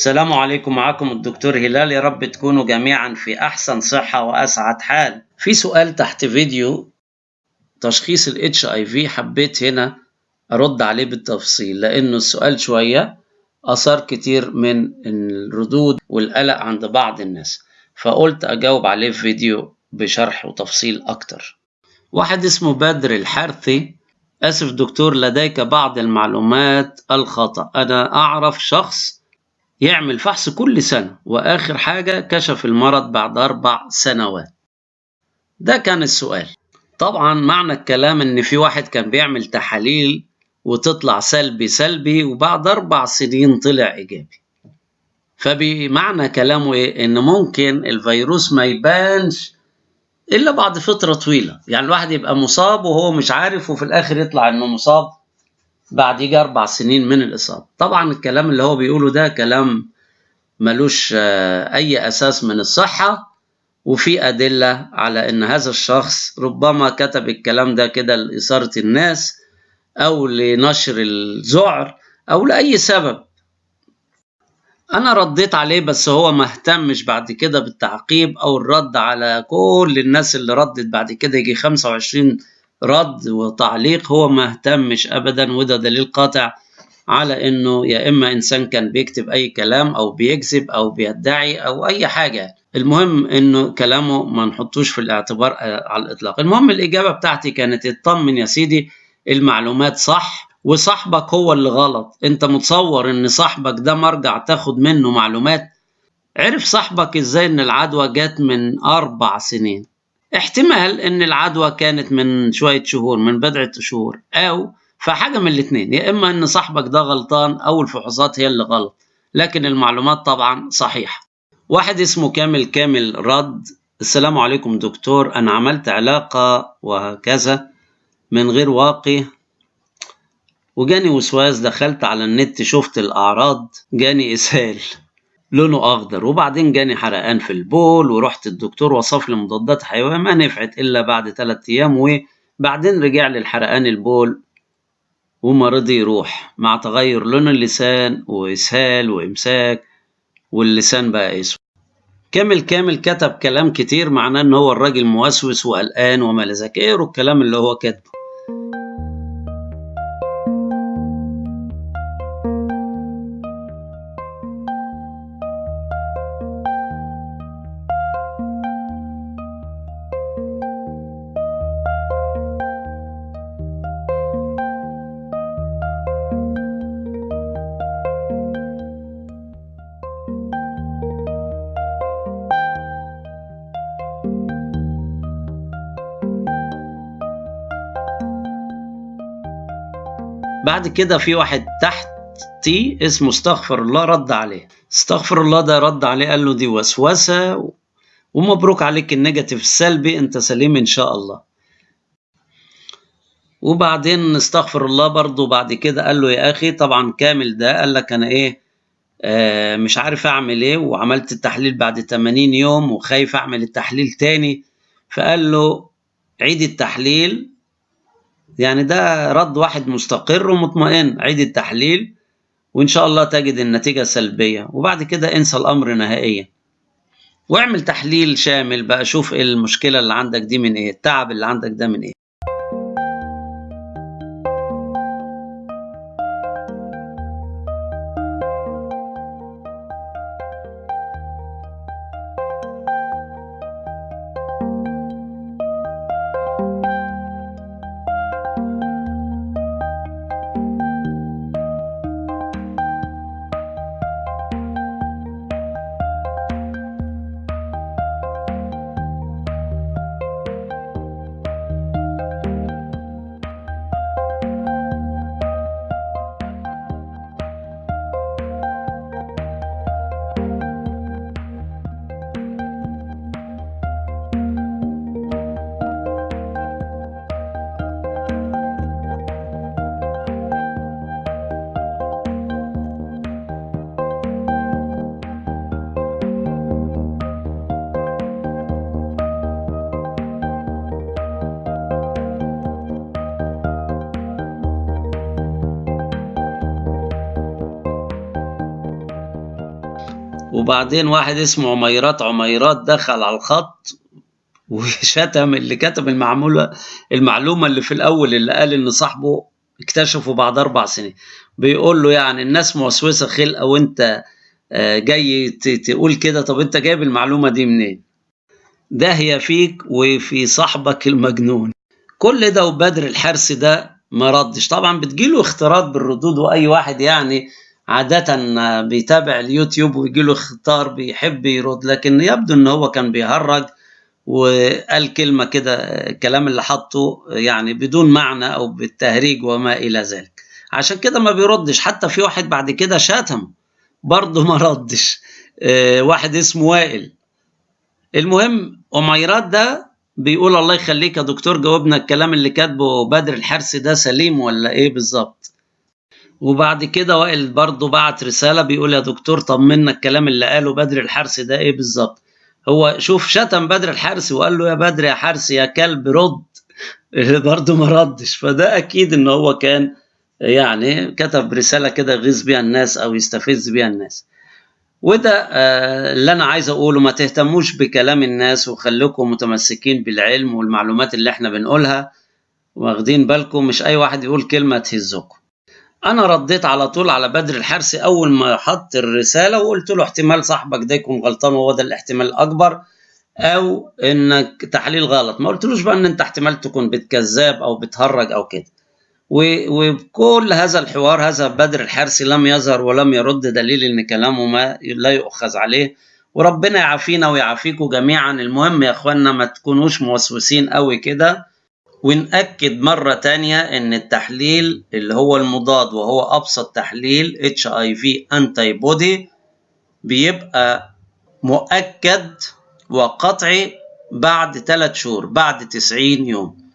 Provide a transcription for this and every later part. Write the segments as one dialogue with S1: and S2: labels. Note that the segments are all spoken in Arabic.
S1: السلام عليكم معكم الدكتور هلال. يا رب تكونوا جميعا في أحسن صحة وأسعد حال. في سؤال تحت فيديو تشخيص ال HIV حبيت هنا أرد عليه بالتفصيل لأنه السؤال شوية أثار كتير من الردود والقلق عند بعض الناس. فقلت أجاوب عليه في فيديو بشرح وتفصيل أكتر. واحد اسمه بدر الحرثي. آسف دكتور لديك بعض المعلومات الخطأ. أنا أعرف شخص يعمل فحص كل سنة وآخر حاجة كشف المرض بعد أربع سنوات. ده كان السؤال. طبعا معنى الكلام إن في واحد كان بيعمل تحاليل وتطلع سلبي سلبي وبعد أربع سنين طلع إيجابي. فبمعنى كلامه إيه؟ إن ممكن الفيروس ما يبانش إلا بعد فترة طويلة. يعني الواحد يبقى مصاب وهو مش عارف وفي الآخر يطلع إنه مصاب. بعد يجي أربع سنين من الإصابة. طبعا الكلام اللي هو بيقوله ده كلام ملوش أي أساس من الصحة وفي أدلة على إن هذا الشخص ربما كتب الكلام ده كده لإثارة الناس أو لنشر الذعر أو لأي سبب. أنا رديت عليه بس هو ما اهتمش بعد كده بالتعقيب أو الرد على كل الناس اللي ردت بعد كده يجي 25 رد وتعليق هو ما اهتمش أبدا وده دليل قاطع على إنه يا إما إنسان كان بيكتب أي كلام أو بيكذب أو بيدعي أو أي حاجة. المهم إنه كلامه ما نحطوش في الاعتبار على الإطلاق. المهم الإجابة بتاعتي كانت اطمن يا سيدي المعلومات صح وصاحبك هو اللي غلط أنت متصور إن صاحبك ده مرجع تاخد منه معلومات؟ عرف صاحبك إزاي إن العدوى جت من أربع سنين؟ احتمال إن العدوى كانت من شوية شهور من بضعة شهور أو فحاجة من الاتنين يا إما إن صاحبك ده غلطان أو الفحوصات هي اللي غلط لكن المعلومات طبعا صحيحة. واحد اسمه كامل كامل رد السلام عليكم دكتور أنا عملت علاقة وهكذا من غير واقي وجاني وسواس دخلت على النت شفت الأعراض جاني إسهال. لونه أخضر وبعدين جاني حرقان في البول ورحت الدكتور وصف لي مضادات حيوية ما نفعت إلا بعد ثلاثة أيام وبعدين رجع لي الحرقان البول وما رضي يروح مع تغير لون اللسان وإسهال وإمساك واللسان بقى أسود. كامل كامل كتب كلام كتير معناه إن هو الراجل موسوس وقلقان وما لذاك اقروا الكلام اللي هو كاتبه. بعد كده في واحد تحت تي اسمه استغفر الله رد عليه. استغفر الله ده رد عليه قال له دي وسوسة ومبروك عليك ال negative السلبي انت سليم إن شاء الله. وبعدين استغفر الله برضه بعد كده قال له يا أخي طبعا كامل ده قال لك أنا إيه آه مش عارف أعمل إيه وعملت التحليل بعد 80 يوم وخايف أعمل التحليل تاني. فقال له عيد التحليل يعني ده رد واحد مستقر ومطمئن. عيد التحليل وإن شاء الله تجد النتيجة سلبية. وبعد كده انسى الأمر نهائيا. واعمل تحليل شامل بقى شوف إيه المشكلة اللي عندك دي من إيه التعب اللي عندك ده من إيه. وبعدين واحد اسمه عميرات عميرات دخل على الخط وشتم اللي كتب المعمولة المعلومة اللي في الأول اللي قال إن صاحبه اكتشفه بعد أربع سنين. بيقول له يعني الناس موسوسة خلقة وأنت آه، جاي تقول كده طب أنت جايب المعلومة دي منين؟ ده هي فيك وفي صاحبك المجنون. كل ده وبدر الحرس ده ما ردش. طبعا بتجيله اختراط بالردود وأي واحد يعني عادة بيتابع اليوتيوب ويجيله اختار بيحب يرد لكن يبدو إن هو كان بيهرج وقال كلمة كده الكلام اللي حطه يعني بدون معنى أو بالتهريج وما إلى ذلك. عشان كده ما بيردش. حتى في واحد بعد كده شتم برضه ما ردش. آه، واحد اسمه وائل. المهم أميرات ده بيقول الله يخليك يا دكتور جاوبنا الكلام اللي كاتبه بدر الحرس ده سليم ولا إيه بالظبط؟ وبعد كده وائل برضه بعت رسالة بيقول يا دكتور طمنا الكلام اللي قاله بدر الحرس ده إيه بالظبط؟ هو شوف شتم بدر الحرس وقال له يا بدر يا حرس يا كلب رد. برضه ما ردش. فده أكيد إن هو كان يعني كتب رسالة كده يغيظ بيها الناس أو يستفز بيها الناس. وده آه، اللي أنا عايز أقوله ما تهتموش بكلام الناس وخليكم متمسكين بالعلم والمعلومات اللي إحنا بنقولها. واخدين بالكم مش أي واحد يقول كلمة تهزكم. أنا رديت على طول على بدر الحرسي أول ما حط الرسالة وقلت له احتمال صاحبك ده يكون غلطان وهو ده الاحتمال الأكبر أو إنك تحليل غلط. ما قلتلوش بقى إن أنت احتمال تكون بتكذاب أو بتهرج أو كده. وبكل هذا الحوار هذا بدر الحرسي لم يظهر ولم يرد دليل إن كلامه ما لا يؤخذ عليه. وربنا يعافينا ويعافيكم جميعا. المهم يا اخوانا ما تكونوش موسوسين قوي كده. ونأكد مرة تانية إن التحليل اللي هو المضاد وهو أبسط تحليل انتي بودي بيبقى مؤكد وقطعي بعد 3 شهور بعد 90 يوم.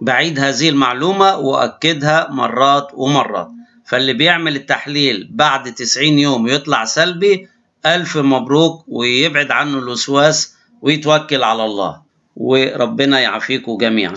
S1: بعيد هذه المعلومة وأكدها مرات ومرات. فاللي بيعمل التحليل بعد 90 يوم يطلع سلبي ألف مبروك ويبعد عنه الوسواس ويتوكل على الله. وربنا يعافيكم جميعا.